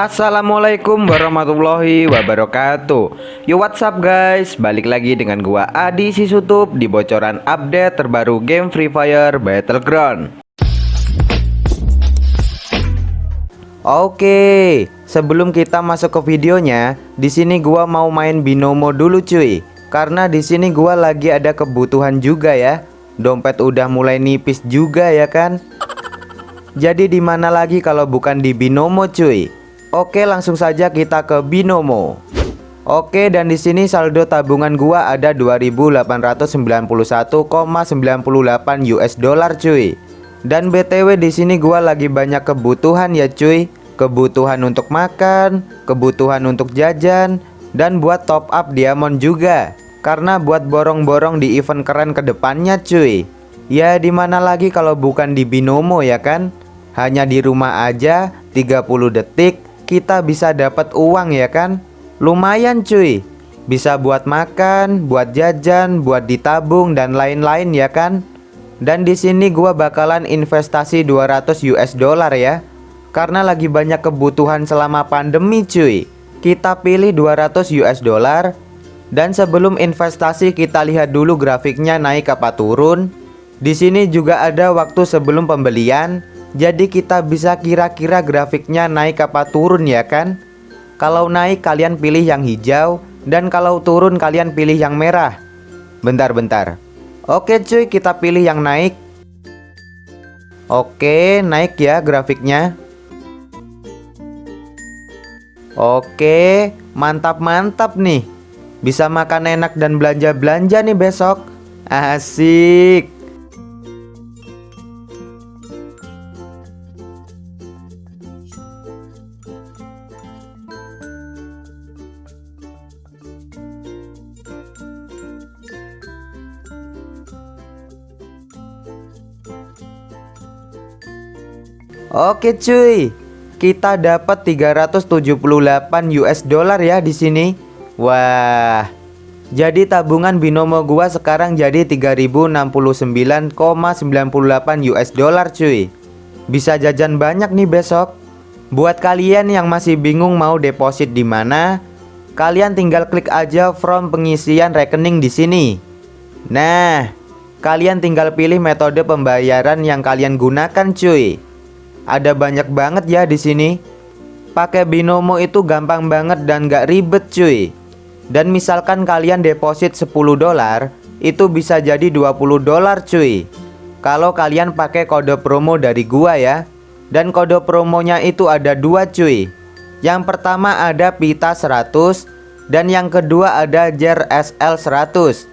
Assalamualaikum warahmatullahi wabarakatuh. Yo what's up guys? Balik lagi dengan gua Adi Sisutup Di bocoran update terbaru game Free Fire Battleground. Oke Sebelum kita masuk ke videonya di sini gua mau main binomo dulu cuy. Karena di sini gua lagi ada kebutuhan juga ya. Dompet udah mulai nipis juga ya kan? Jadi di mana lagi kalau bukan di binomo cuy Oke langsung saja kita ke Binomo. Oke dan di sini saldo tabungan gua ada 2891,98 US dollar cuy. Dan BTW di sini gua lagi banyak kebutuhan ya cuy. Kebutuhan untuk makan, kebutuhan untuk jajan Dan buat top up diamond juga. Karena buat borong-borong di event keren ke depannya cuy. Ya di mana lagi kalau bukan di Binomo ya kan? Hanya di rumah aja 30 detik kita bisa dapat uang ya kan? Lumayan cuy. Bisa buat makan, buat jajan, buat ditabung dan lain-lain ya kan? Dan di sini gua bakalan investasi 200 US dollar ya. Karena lagi banyak kebutuhan selama pandemi cuy. Kita pilih 200 US dollar. Dan sebelum investasi kita lihat dulu grafiknya naik apa turun. Di sini juga ada waktu sebelum pembelian jadi kita bisa kira-kira grafiknya naik apa turun ya kan? Kalau naik kalian pilih yang hijau Dan kalau turun kalian pilih yang merah. Bentar-bentar Oke cuy kita pilih yang naik. Oke naik ya grafiknya. Oke mantap-mantap nih. Bisa makan enak dan belanja-belanja nih besok. Asik Oke cuy, kita dapat 378 US dollar ya di sini. Wah. Jadi tabungan binomo gua sekarang jadi 3069,98 US dollar cuy. Bisa jajan banyak nih besok. Buat kalian yang masih bingung mau deposit di mana, kalian tinggal klik aja from pengisian rekening di sini. Nah, kalian tinggal pilih metode pembayaran yang kalian gunakan cuy. Ada banyak banget ya di sini. Pakai binomo itu gampang banget dan gak ribet cuy. Dan misalkan kalian deposit 10 dolar, itu bisa jadi 20 dolar cuy. Kalau kalian pakai kode promo dari gua ya. Dan kode promonya itu ada dua cuy. Yang pertama ada pita 100 dan yang kedua ada jer SL 100.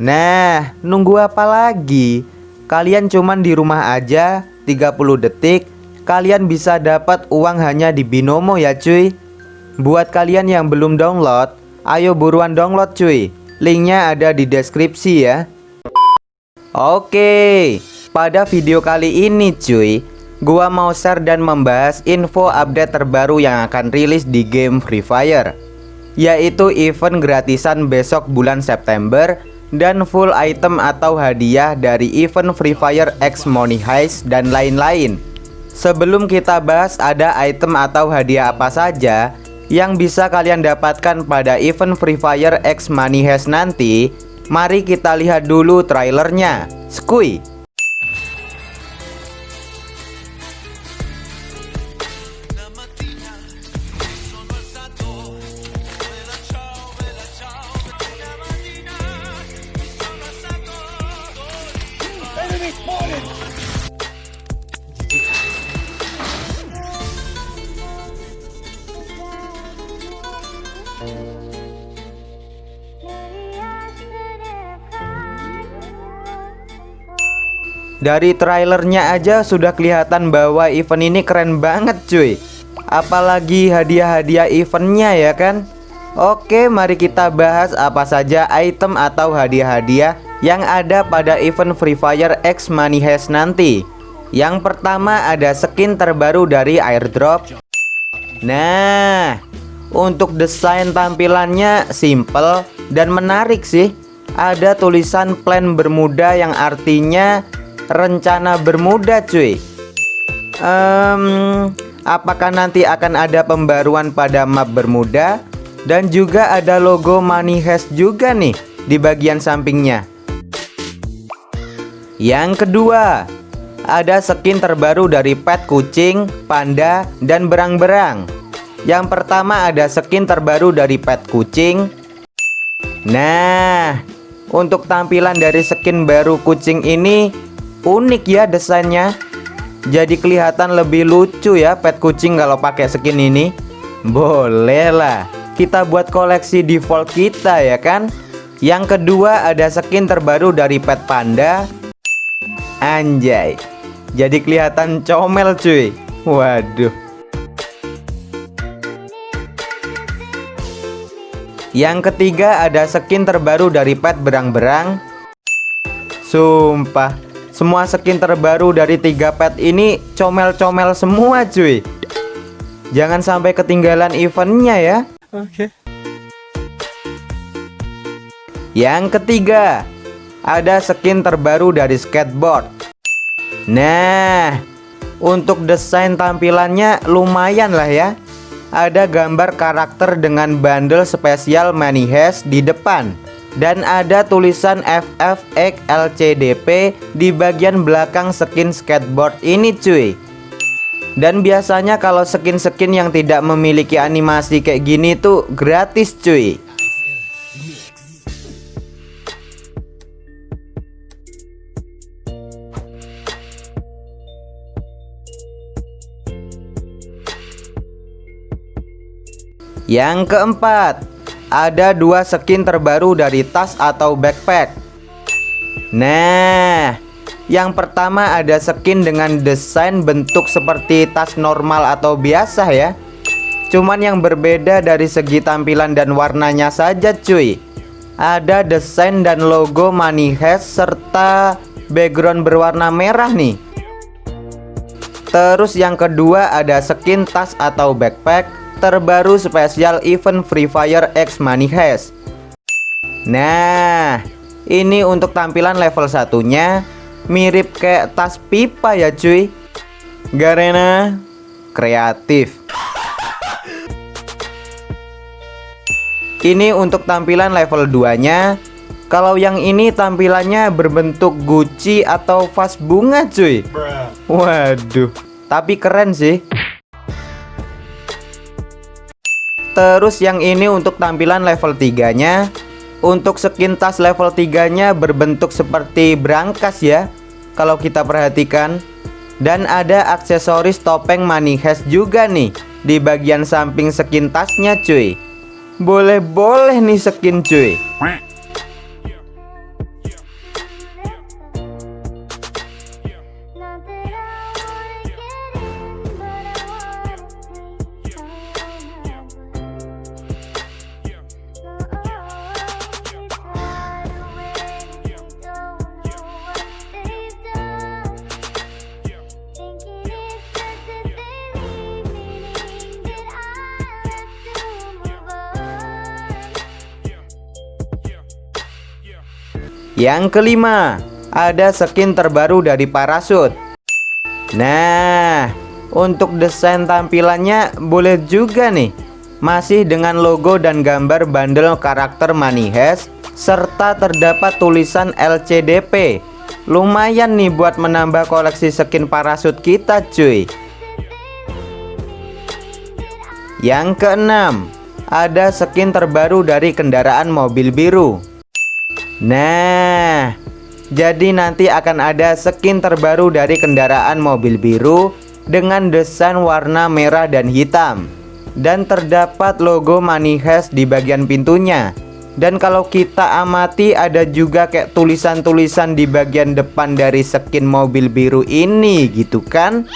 Nah, nunggu apa lagi? Kalian cuman di rumah aja 30 detik kalian bisa dapat uang hanya di Binomo ya cuy. Buat kalian yang belum download Ayo buruan download cuy. Linknya ada di deskripsi ya. Oke Pada video kali ini cuy Gua mau share dan membahas info update terbaru yang akan rilis di game Free Fire Yaitu event gratisan besok bulan September dan full item atau hadiah dari event Free Fire X Money Heist dan lain-lain Sebelum kita bahas ada item atau hadiah apa saja yang bisa kalian dapatkan pada event Free Fire X Money Heist nanti, mari kita lihat dulu trailernya. Skui. Dari trailernya aja sudah kelihatan bahwa event ini keren banget cuy. Apalagi hadiah-hadiah eventnya ya kan? Oke mari kita bahas apa saja item atau hadiah-hadiah yang ada pada event Free Fire X Money Heist nanti. Yang pertama ada skin terbaru dari airdrop. Nah untuk desain tampilannya simple dan menarik sih. Ada tulisan plan Bermuda yang artinya rencana bermuda cuy. Um, Apakah nanti akan ada pembaruan pada map Bermuda? Dan juga ada logo Money Heist juga nih Di bagian sampingnya. Yang kedua Ada skin terbaru dari pet kucing, panda, dan berang-berang. Yang pertama ada skin terbaru dari pet kucing. Nah Untuk tampilan dari skin baru kucing ini Unik ya desainnya. Jadi kelihatan lebih lucu ya pet kucing kalau pakai skin ini. Boleh lah. Kita buat koleksi default kita ya kan? Yang kedua ada skin terbaru dari pet panda. Anjay. Jadi kelihatan comel cuy. Waduh. Yang ketiga ada skin terbaru dari pet berang-berang. Sumpah semua skin terbaru dari tiga pet ini comel-comel semua cuy Jangan sampai ketinggalan eventnya ya Oke. Okay. Yang ketiga Ada skin terbaru dari skateboard Nah Untuk desain tampilannya lumayan lah ya Ada gambar karakter dengan bundle spesial Heist di depan dan ada tulisan FFX LCDP di bagian belakang skin skateboard ini cuy. Dan biasanya kalau skin-skin yang tidak memiliki animasi kayak gini tuh gratis cuy. Yang keempat ada dua skin terbaru dari tas atau backpack. Nah Yang pertama ada skin dengan desain bentuk seperti tas normal atau biasa ya. Cuman yang berbeda dari segi tampilan dan warnanya saja cuy. Ada desain dan logo Money Heist serta background berwarna merah nih. Terus yang kedua ada skin tas atau backpack terbaru spesial event Free Fire X Money Heist. Nah ini untuk tampilan level satunya mirip kayak tas pipa ya cuy. Garena kreatif. Ini untuk tampilan level 2 nya Kalau yang ini tampilannya berbentuk Gucci atau vas bunga cuy. Waduh Tapi keren sih Terus yang ini untuk tampilan level 3 nya Untuk skin tas level 3 nya berbentuk seperti brankas ya Kalau kita perhatikan. Dan ada aksesoris topeng money heist juga nih Di bagian samping skin tasnya cuy. Boleh-boleh nih skin cuy Yang kelima, ada skin terbaru dari parasut. Nah, untuk desain tampilannya boleh juga nih. Masih dengan logo dan gambar bundle karakter Money Heist serta terdapat tulisan LCDP. Lumayan nih buat menambah koleksi skin parasut kita, cuy. Yang keenam, ada skin terbaru dari kendaraan mobil biru. Nah, jadi nanti akan ada skin terbaru dari kendaraan mobil biru dengan desain warna merah dan hitam. Dan terdapat logo Money Heist di bagian pintunya. Dan kalau kita amati ada juga kayak tulisan-tulisan di bagian depan dari skin mobil biru ini gitu kan?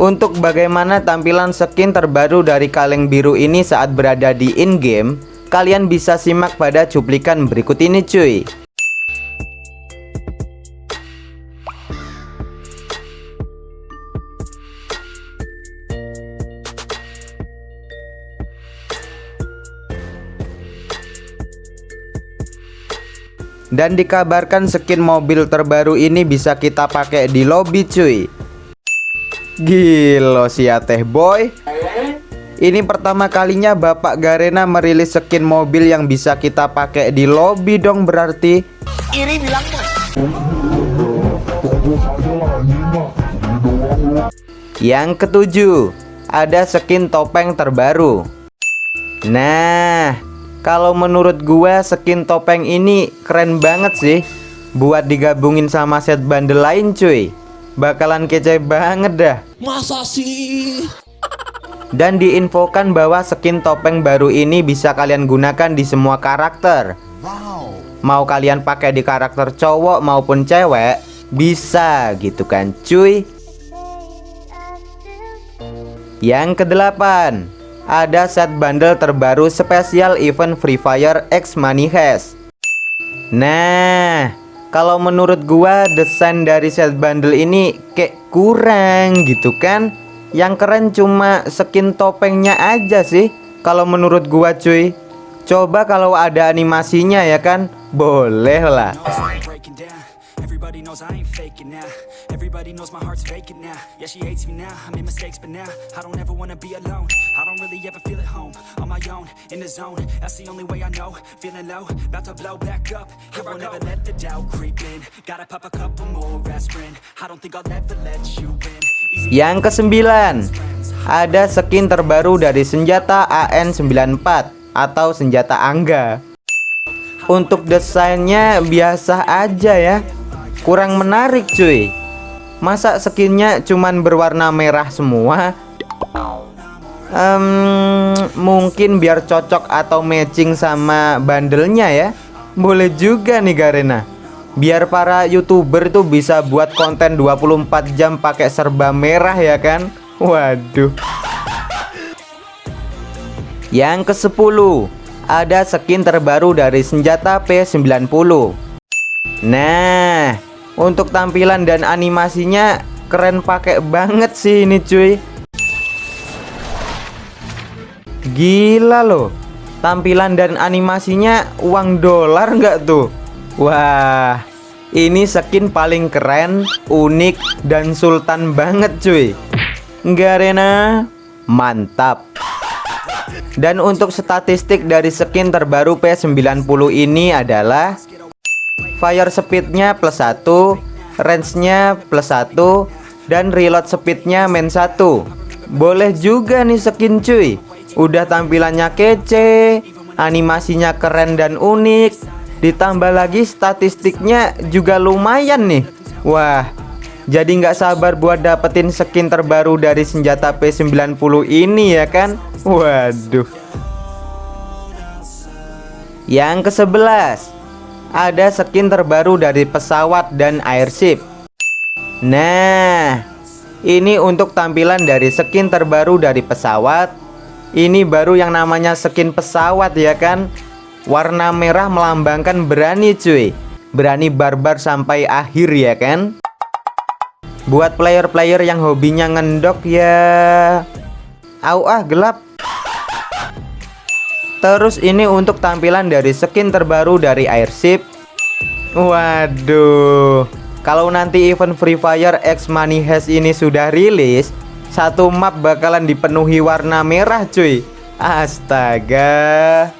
Untuk bagaimana tampilan skin terbaru dari kaleng biru ini saat berada di in-game Kalian bisa simak pada cuplikan berikut ini cuy Dan dikabarkan skin mobil terbaru ini bisa kita pakai di lobby cuy. Gilo si teh boy. Ini pertama kalinya Bapak Garena merilis skin mobil yang bisa kita pakai di lobby dong berarti. Iri bilang Yang ketujuh Ada skin topeng terbaru. Nah Kalau menurut gua skin topeng ini keren banget sih. Buat digabungin sama set bundle lain cuy. Bakalan kece banget dah. Masa sih? Dan diinfokan bahwa skin topeng baru ini bisa kalian gunakan di semua karakter. Wow. Mau kalian pakai di karakter cowok maupun cewek Bisa gitu kan cuy? Yang kedelapan Ada set bundle terbaru spesial event Free Fire X Money Heist. Nah Kalau menurut gua desain dari set bundle ini kayak kurang gitu kan? Yang keren cuma skin topengnya aja sih Kalau menurut gua cuy. Coba kalau ada animasinya ya kan? Boleh lah knows I ain't faking now. Everybody knows my heart's vacant now. Yeah, she hates me now. I made mistakes, but now I don't ever wanna be alone. I don't really ever feel at home. On my own, in the zone. That's the only way I know. Feeling low, about to blow back up. Here I never let the doubt creep in. Gotta pop a couple more aspirin. I don't think I'll ever let you in. Easy Yang kesembilan Ada skin terbaru dari senjata AN94 Atau senjata Angga Untuk desainnya biasa aja ya Kurang menarik cuy. Masa skinnya cuman berwarna merah semua? Em, Mungkin biar cocok atau matching sama bandelnya ya. Boleh juga nih Garena. Biar para youtuber tuh bisa buat konten 24 jam pakai serba merah ya kan? Waduh. Yang ke 10 Ada skin terbaru dari senjata P90 Nah Untuk tampilan dan animasinya Keren pakai banget sih ini cuy. Gila loh. Tampilan dan animasinya uang dolar nggak tuh? Wah Ini skin paling keren Unik dan sultan banget cuy. Garena Mantap. Dan untuk statistik dari skin terbaru P90 ini adalah Fire speednya plus 1 Range-nya plus 1 Dan reload speednya main 1 Boleh juga nih skin cuy. Udah tampilannya kece Animasinya keren dan unik. Ditambah lagi statistiknya juga lumayan nih. Wah Jadi nggak sabar buat dapetin skin terbaru dari senjata P90 ini ya kan? Waduh. Yang ke 11 Ada skin terbaru dari pesawat dan airship. Nah Ini untuk tampilan dari skin terbaru dari pesawat. Ini baru yang namanya skin pesawat ya kan? Warna merah melambangkan berani cuy. Berani barbar sampai akhir ya kan? Buat player-player yang hobinya ngendok ya. Au ah gelap Terus ini untuk tampilan dari skin terbaru dari airship. Waduh. Kalau nanti event Free Fire X Money Heist ini sudah rilis satu map bakalan dipenuhi warna merah cuy. Astaga.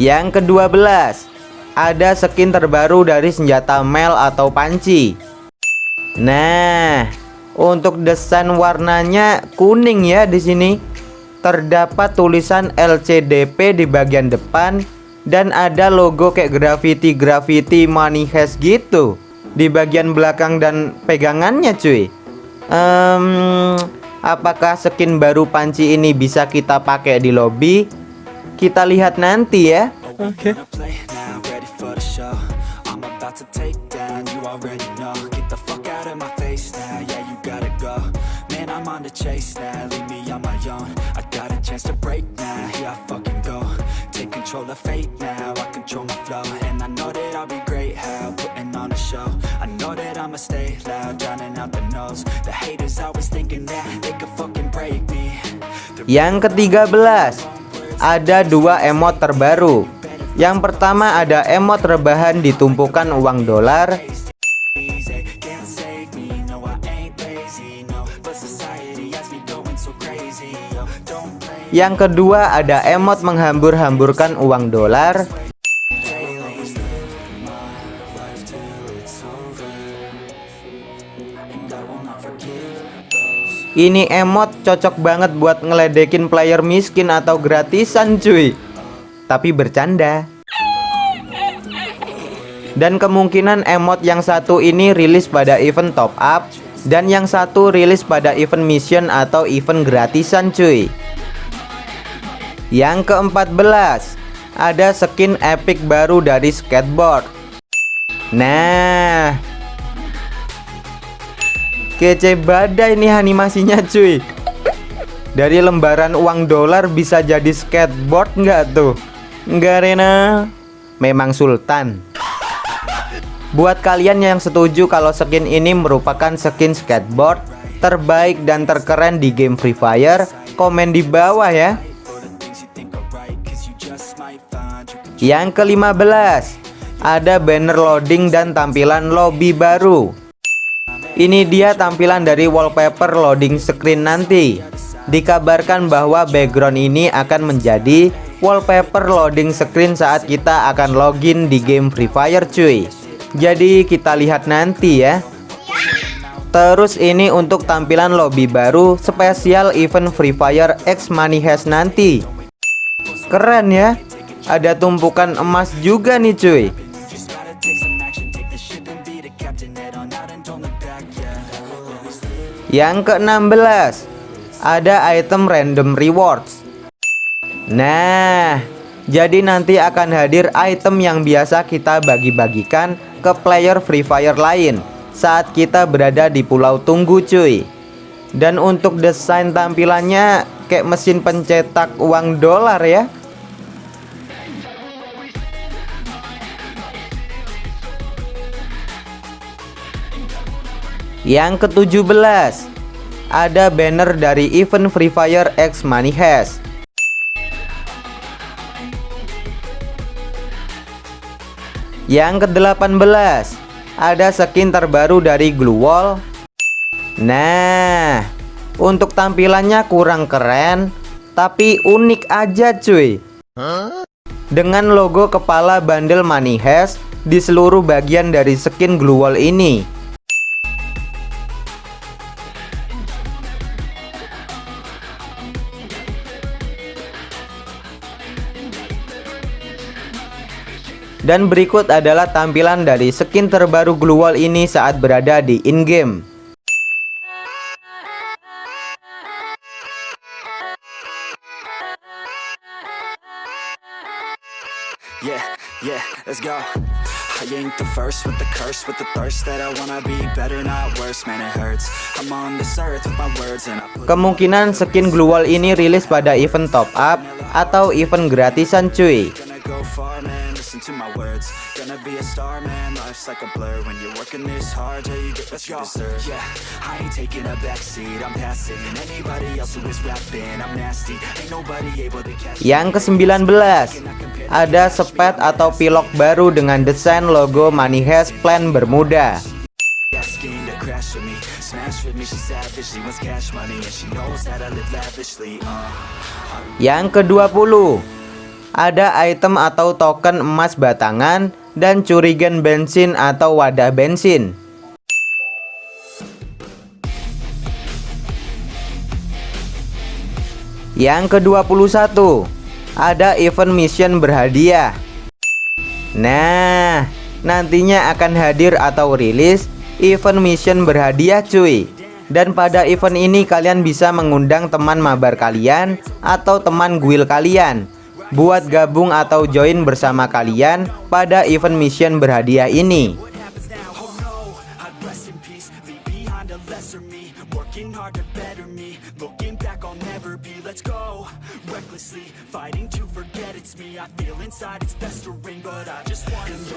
Yang kedua belas. Ada skin terbaru dari senjata Mel atau panci. Nah Untuk desain warnanya kuning ya di sini Terdapat tulisan LCDP di bagian depan Dan ada logo kayak graffiti-graffiti money heist gitu Di bagian belakang dan pegangannya cuy um, Apakah skin baru panci ini bisa kita pakai di lobby? Kita lihat nanti ya Oke. I'm on the chase now, leave me on my. I chance to break now, here I fucking go. Take control of fate now, I control my flow. And I know that I'll be great, how putting on a show. I know that I'ma stay loud, drowning out the noise. The haters always thinking that they could fucking break me. Yang ketiga belas Ada dua emot terbaru Yang pertama ada emot rebahan ditumpukan uang dolar Yang kedua ada emot menghambur-hamburkan uang dolar. Ini emot cocok banget buat ngeledekin player miskin atau gratisan cuy. Tapi bercanda. Dan kemungkinan emot yang satu ini rilis pada event top up Dan yang satu rilis pada event mission atau event gratisan cuy Yang keempat belas Ada skin epic baru dari skateboard. Nah Kece badai nih animasinya cuy. Dari lembaran uang dolar bisa jadi skateboard nggak tuh? Nggak Rena. Memang sultan. Buat kalian yang setuju kalau skin ini merupakan skin skateboard Terbaik dan terkeren di game Free Fire Komen di bawah ya Yang ke-15 Ada banner loading dan tampilan lobby baru. Ini dia tampilan dari wallpaper loading screen nanti. Dikabarkan bahwa background ini akan menjadi wallpaper loading screen saat kita akan login di game Free Fire cuy. Jadi kita lihat nanti ya. Terus ini untuk tampilan lobby baru spesial event Free Fire X Money Has nanti. Keren ya Ada tumpukan emas juga nih cuy. Yang ke-16 Ada item random rewards. Nah Jadi nanti akan hadir item yang biasa kita bagi-bagikan ke player Free Fire lain Saat kita berada di pulau tunggu cuy. Dan untuk desain tampilannya kayak mesin pencetak uang dolar ya Yang ke-17 Ada banner dari event Free Fire X Money Has Yang ke-18 Ada skin terbaru dari Glue Wall. Nah Untuk tampilannya kurang keren Tapi unik aja cuy. Dengan logo kepala bandel Money Has Di seluruh bagian dari skin Glue Wall ini Dan berikut adalah tampilan dari skin terbaru Glue Wall ini saat berada di in-game. Yeah, yeah, let's go. I ain't the first with the curse, with the thirst that I wanna be better, not worse, man it hurts. I'm on this earth with my words and I put Kemungkinan skin Glue Wall ini rilis pada event top up atau event gratisan cuy. Listen to my words. Gonna be a star, man, life's like a blur. When you're working this hard, yeah, you get what you deserve. Yeah, I ain't taking a backseat, I'm passing anybody else who is rapping. I'm nasty, ain't nobody able to catch Yang ke-19 Ada sepet atau pilok baru dengan desain logo Money Has Plan Bermuda. Asking to crash with me. Smash with me, she savage, she wants cash money And she knows that I live lavishly, uh. Yang ke-20 Ada item atau token emas batangan Dan curigen bensin atau wadah bensin. Yang ke-21 Ada event mission berhadiah. Nah Nantinya akan hadir atau rilis Event mission berhadiah cuy. Dan pada event ini kalian bisa mengundang teman mabar kalian Atau teman guild kalian Buat gabung atau join bersama kalian Pada event mission berhadiah ini.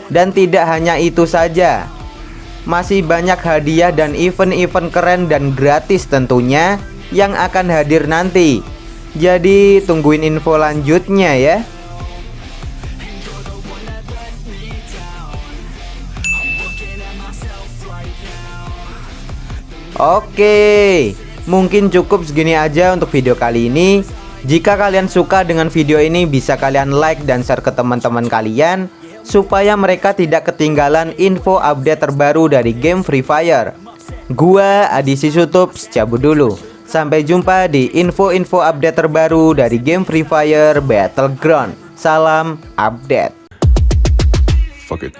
Dan tidak hanya itu saja Masih banyak hadiah dan event-event keren dan gratis tentunya Yang akan hadir nanti Jadi tungguin info lanjutnya ya Oke Mungkin cukup segini aja untuk video kali ini Jika kalian suka dengan video ini bisa kalian like dan share ke teman-teman kalian supaya mereka tidak ketinggalan info update terbaru dari game Free Fire. Gua Adi Sisutup cabut dulu. Sampai jumpa di info-info update terbaru dari game Free Fire Battleground. Salam update. Fuck it.